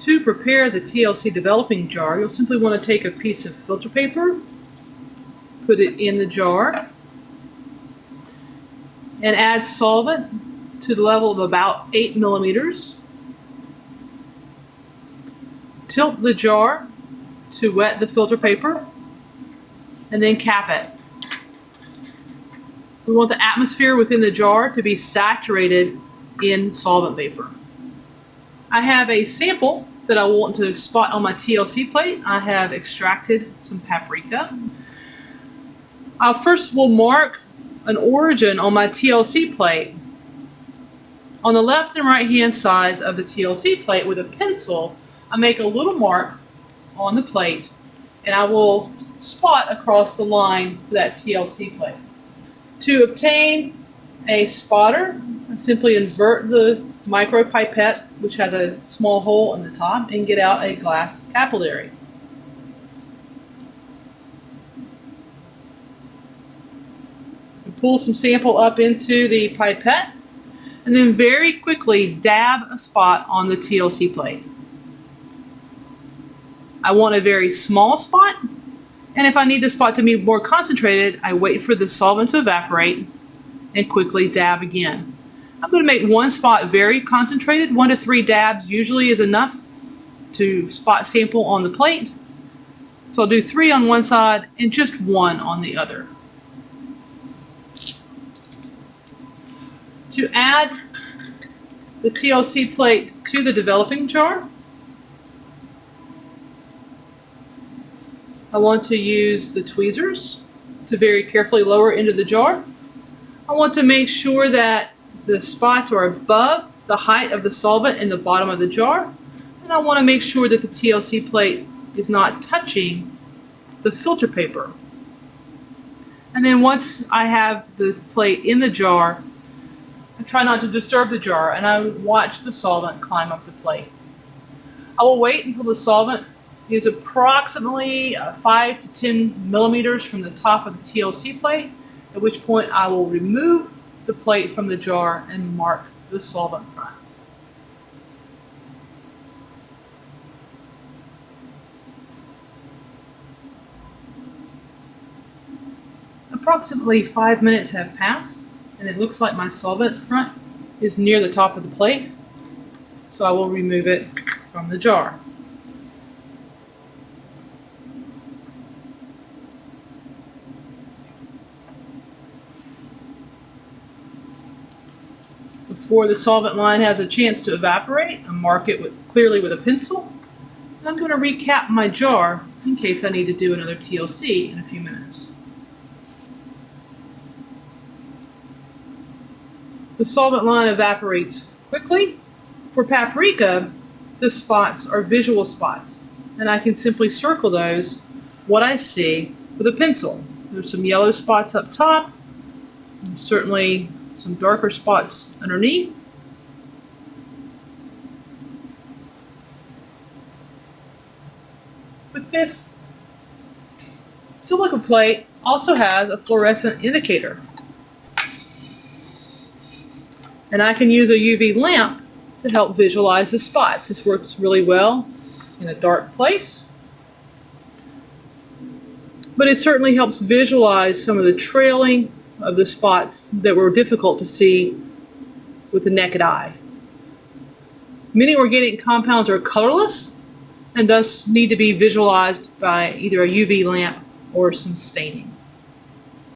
To prepare the TLC developing jar, you'll simply want to take a piece of filter paper, put it in the jar, and add solvent to the level of about 8 millimeters. Tilt the jar to wet the filter paper, and then cap it. We want the atmosphere within the jar to be saturated in solvent vapor. I have a sample that I want to spot on my TLC plate. I have extracted some paprika. I first will mark an origin on my TLC plate. On the left and right hand sides of the TLC plate with a pencil, I make a little mark on the plate and I will spot across the line for that TLC plate. To obtain a spotter, I simply invert the micro pipette, which has a small hole in the top, and get out a glass capillary. pull some sample up into the pipette, and then very quickly dab a spot on the TLC plate. I want a very small spot and if I need the spot to be more concentrated, I wait for the solvent to evaporate and quickly dab again. I'm going to make one spot very concentrated. One to three dabs usually is enough to spot sample on the plate. So I'll do three on one side and just one on the other. To add the TLC plate to the developing jar, I want to use the tweezers to very carefully lower into the jar. I want to make sure that the spots are above the height of the solvent in the bottom of the jar. And I want to make sure that the TLC plate is not touching the filter paper. And then once I have the plate in the jar, I try not to disturb the jar and I watch the solvent climb up the plate. I will wait until the solvent is approximately uh, 5 to 10 millimeters from the top of the TLC plate, at which point I will remove the plate from the jar and mark the solvent front. Approximately five minutes have passed and it looks like my solvent front is near the top of the plate, so I will remove it from the jar. Before the solvent line has a chance to evaporate. I mark it with, clearly with a pencil. And I'm going to recap my jar in case I need to do another TLC in a few minutes. The solvent line evaporates quickly. For paprika, the spots are visual spots, and I can simply circle those, what I see, with a pencil. There's some yellow spots up top, certainly some darker spots underneath. But this silica plate also has a fluorescent indicator. And I can use a UV lamp to help visualize the spots. This works really well in a dark place. But it certainly helps visualize some of the trailing of the spots that were difficult to see with the naked eye. Many organic compounds are colorless and thus need to be visualized by either a UV lamp or some staining.